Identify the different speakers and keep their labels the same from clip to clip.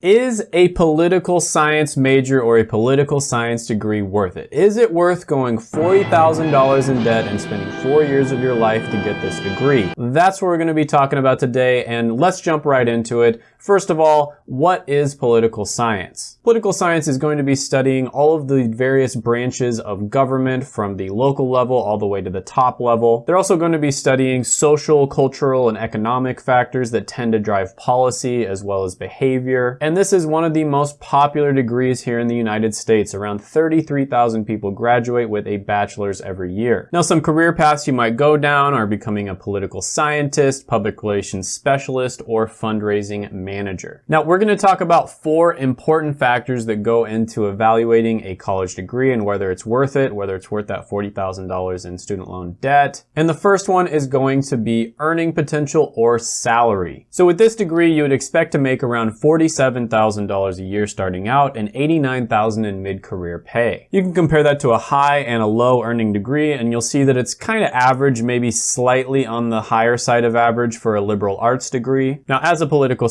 Speaker 1: Is a political science major or a political science degree worth it? Is it worth going $40,000 in debt and spending four years of your life to get this degree? That's what we're gonna be talking about today, and let's jump right into it. First of all, what is political science? Political science is going to be studying all of the various branches of government from the local level all the way to the top level. They're also going to be studying social, cultural, and economic factors that tend to drive policy as well as behavior. And this is one of the most popular degrees here in the United States. Around 33,000 people graduate with a bachelor's every year. Now, some career paths you might go down are becoming a political scientist, public relations specialist, or fundraising manager. Now, we're going to talk about four important factors that go into evaluating a college degree and whether it's worth it, whether it's worth that $40,000 in student loan debt. And the first one is going to be earning potential or salary. So with this degree, you would expect to make around 47 $7,000 a year starting out and $89,000 in mid-career pay. You can compare that to a high and a low earning degree and you'll see that it's kind of average, maybe slightly on the higher side of average for a liberal arts degree. Now as a political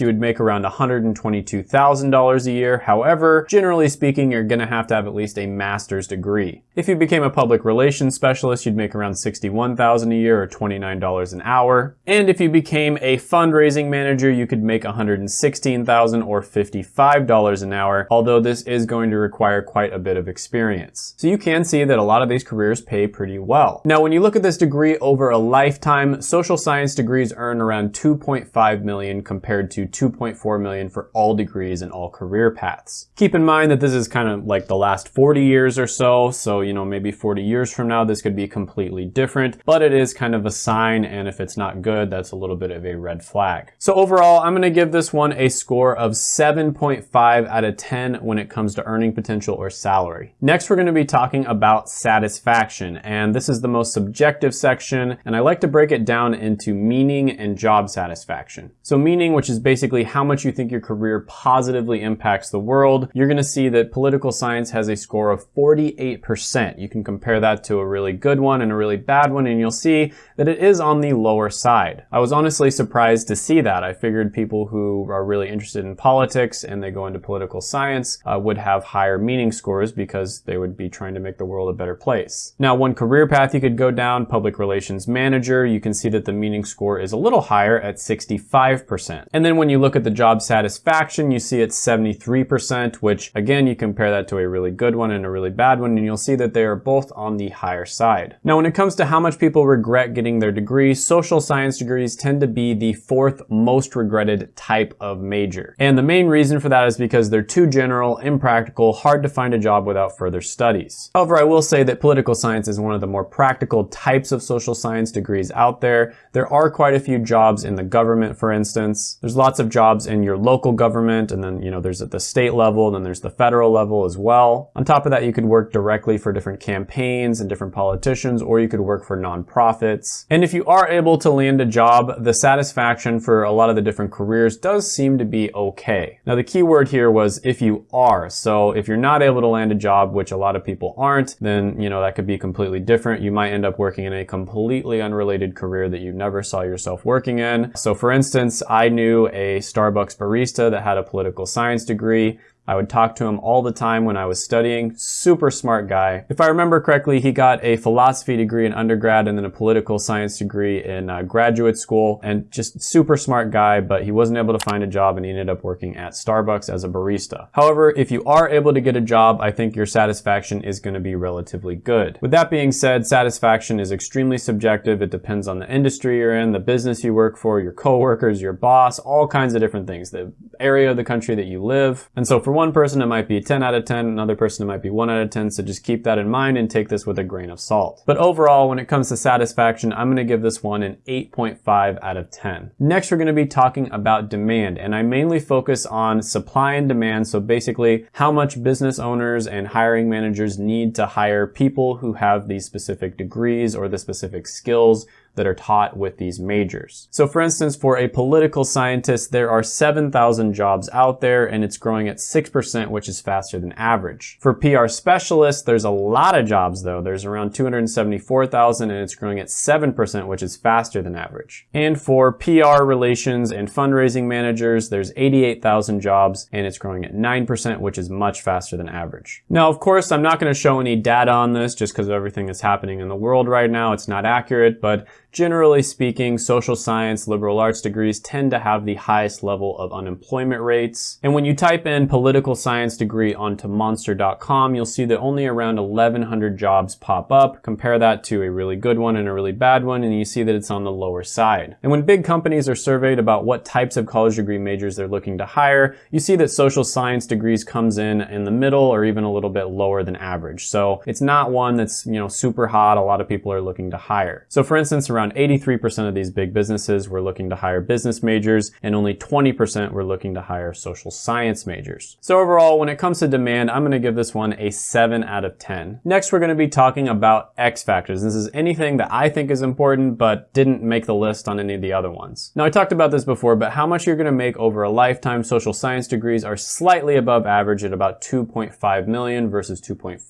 Speaker 1: you would make around $122,000 a year. However, generally speaking, you're gonna have to have at least a master's degree. If you became a public relations specialist, you'd make around $61,000 a year or $29 an hour. And if you became a fundraising manager, you could make $116,000 or $55 an hour, although this is going to require quite a bit of experience. So you can see that a lot of these careers pay pretty well. Now, when you look at this degree over a lifetime, social science degrees earn around 2.5 million compared to 2.4 million for all degrees and all career paths. Keep in mind that this is kind of like the last 40 years or so, so you know, maybe 40 years from now, this could be completely different, but it is kind of a sign, and if it's not good, that's a little bit of a red flag. So overall, I'm gonna give this one a score score of 7.5 out of 10 when it comes to earning potential or salary. Next, we're going to be talking about satisfaction, and this is the most subjective section, and I like to break it down into meaning and job satisfaction. So meaning, which is basically how much you think your career positively impacts the world, you're going to see that political science has a score of 48%. You can compare that to a really good one and a really bad one, and you'll see that it is on the lower side. I was honestly surprised to see that. I figured people who are really interested interested in politics and they go into political science uh, would have higher meaning scores because they would be trying to make the world a better place. Now, one career path you could go down, public relations manager, you can see that the meaning score is a little higher at 65%. And then when you look at the job satisfaction, you see it's 73%, which again, you compare that to a really good one and a really bad one, and you'll see that they are both on the higher side. Now, when it comes to how much people regret getting their degree, social science degrees tend to be the fourth most regretted type of major. And the main reason for that is because they're too general, impractical, hard to find a job without further studies. However, I will say that political science is one of the more practical types of social science degrees out there. There are quite a few jobs in the government, for instance. There's lots of jobs in your local government, and then, you know, there's at the state level, and then there's the federal level as well. On top of that, you could work directly for different campaigns and different politicians, or you could work for nonprofits. And if you are able to land a job, the satisfaction for a lot of the different careers does seem to be okay. Now the key word here was if you are. So if you're not able to land a job, which a lot of people aren't, then you know that could be completely different. You might end up working in a completely unrelated career that you never saw yourself working in. So for instance, I a Starbucks barista that had a political science degree I would talk to him all the time when I was studying. Super smart guy. If I remember correctly, he got a philosophy degree in undergrad and then a political science degree in uh, graduate school and just super smart guy, but he wasn't able to find a job and he ended up working at Starbucks as a barista. However, if you are able to get a job, I think your satisfaction is going to be relatively good. With that being said, satisfaction is extremely subjective. It depends on the industry you're in, the business you work for, your coworkers, your boss, all kinds of different things, the area of the country that you live. And so for one person, it might be 10 out of 10. Another person, it might be 1 out of 10. So just keep that in mind and take this with a grain of salt. But overall, when it comes to satisfaction, I'm going to give this one an 8.5 out of 10. Next, we're going to be talking about demand. And I mainly focus on supply and demand. So basically, how much business owners and hiring managers need to hire people who have these specific degrees or the specific skills that are taught with these majors. So for instance, for a political scientist, there are 7,000 jobs out there and it's growing at 6%, which is faster than average. For PR specialists, there's a lot of jobs though. There's around 274,000 and it's growing at 7%, which is faster than average. And for PR relations and fundraising managers, there's 88,000 jobs and it's growing at 9%, which is much faster than average. Now, of course, I'm not gonna show any data on this just because of everything that's happening in the world right now. It's not accurate, but Generally speaking, social science, liberal arts degrees tend to have the highest level of unemployment rates. And when you type in political science degree onto monster.com, you'll see that only around 1100 jobs pop up. Compare that to a really good one and a really bad one, and you see that it's on the lower side. And when big companies are surveyed about what types of college degree majors they're looking to hire, you see that social science degrees comes in in the middle or even a little bit lower than average. So it's not one that's, you know, super hot. A lot of people are looking to hire. So for instance, around around 83% of these big businesses were looking to hire business majors and only 20% were looking to hire social science majors. So overall, when it comes to demand, I'm gonna give this one a seven out of 10. Next, we're gonna be talking about X factors. This is anything that I think is important, but didn't make the list on any of the other ones. Now I talked about this before, but how much you're gonna make over a lifetime social science degrees are slightly above average at about 2.5 million versus 2.4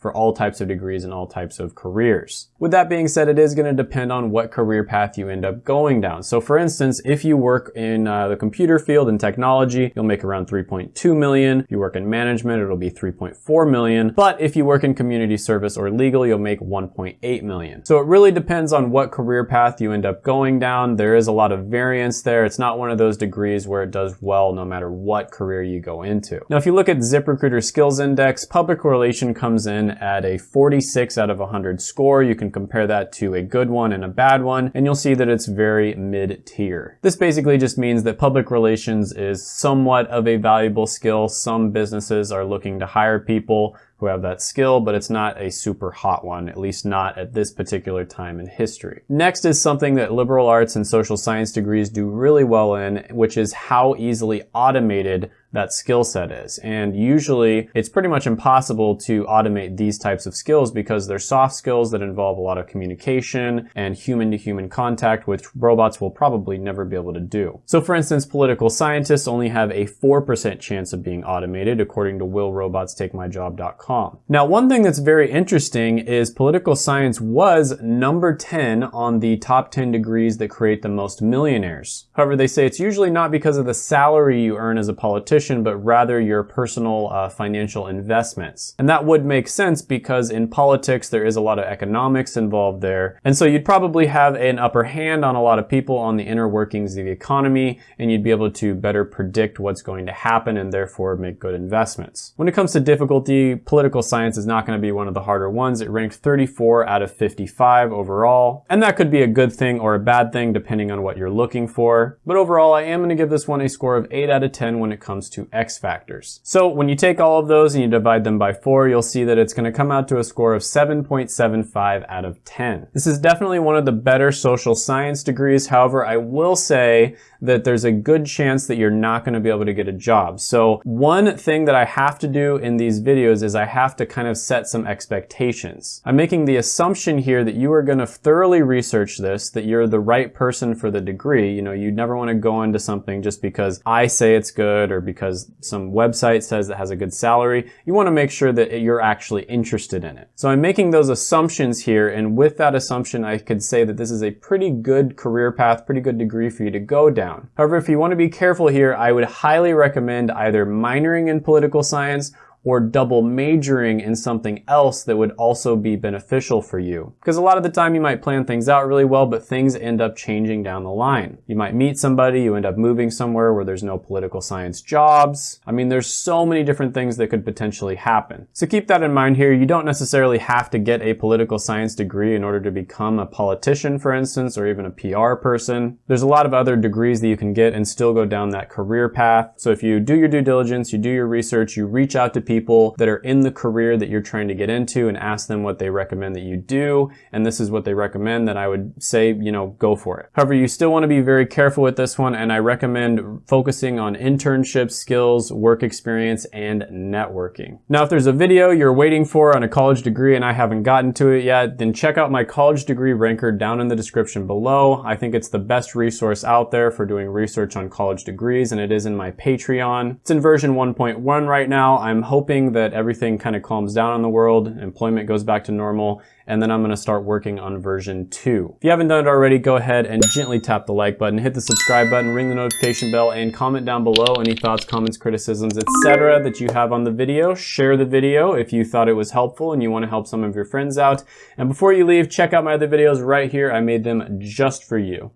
Speaker 1: for all types of degrees and all types of careers. With that being said, it is gonna depend on what career path you end up going down. So for instance, if you work in uh, the computer field and technology, you'll make around 3.2 million. If you work in management, it'll be 3.4 million. But if you work in community service or legal, you'll make 1.8 million. So it really depends on what career path you end up going down. There is a lot of variance there. It's not one of those degrees where it does well no matter what career you go into. Now, if you look at ZipRecruiter Skills Index, public relation comes in at a 46 out of 100 score. You can compare that to a good one and a bad one, and you'll see that it's very mid-tier. This basically just means that public relations is somewhat of a valuable skill. Some businesses are looking to hire people who have that skill, but it's not a super hot one, at least not at this particular time in history. Next is something that liberal arts and social science degrees do really well in, which is how easily automated that skill set is. And usually it's pretty much impossible to automate these types of skills because they're soft skills that involve a lot of communication and human to human contact, which robots will probably never be able to do. So for instance, political scientists only have a 4% chance of being automated according to willrobotstakemyjob.com now, one thing that's very interesting is political science was number 10 on the top 10 degrees that create the most millionaires. However, they say it's usually not because of the salary you earn as a politician, but rather your personal uh, financial investments. And that would make sense because in politics, there is a lot of economics involved there. And so you'd probably have an upper hand on a lot of people on the inner workings of the economy, and you'd be able to better predict what's going to happen and therefore make good investments. When it comes to difficulty, political science is not going to be one of the harder ones. It ranked 34 out of 55 overall. And that could be a good thing or a bad thing depending on what you're looking for. But overall, I am going to give this one a score of 8 out of 10 when it comes to X factors. So when you take all of those and you divide them by 4, you'll see that it's going to come out to a score of 7.75 out of 10. This is definitely one of the better social science degrees. However, I will say that there's a good chance that you're not going to be able to get a job. So one thing that I have to do in these videos is I have to kind of set some expectations. I'm making the assumption here that you are going to thoroughly research this, that you're the right person for the degree. You know, you'd never want to go into something just because I say it's good or because some website says it has a good salary. You want to make sure that you're actually interested in it. So I'm making those assumptions here, and with that assumption, I could say that this is a pretty good career path, pretty good degree for you to go down. However, if you want to be careful here, I would highly recommend either minoring in political science or double majoring in something else that would also be beneficial for you. Because a lot of the time you might plan things out really well, but things end up changing down the line. You might meet somebody, you end up moving somewhere where there's no political science jobs. I mean, there's so many different things that could potentially happen. So keep that in mind here. You don't necessarily have to get a political science degree in order to become a politician, for instance, or even a PR person. There's a lot of other degrees that you can get and still go down that career path. So if you do your due diligence, you do your research, you reach out to people that are in the career that you're trying to get into and ask them what they recommend that you do. And this is what they recommend, that I would say, you know, go for it. However, you still want to be very careful with this one, and I recommend focusing on internships, skills, work experience, and networking. Now, if there's a video you're waiting for on a college degree and I haven't gotten to it yet, then check out my college degree ranker down in the description below. I think it's the best resource out there for doing research on college degrees, and it is in my Patreon. It's in version 1.1 right now. I'm hoping that everything kind of calms down in the world, employment goes back to normal, and then I'm gonna start working on version 2. If you haven't done it already, go ahead and gently tap the like button, hit the subscribe button, ring the notification bell, and comment down below any thoughts, comments, criticisms, etc. that you have on the video. Share the video if you thought it was helpful and you wanna help some of your friends out. And before you leave, check out my other videos right here. I made them just for you.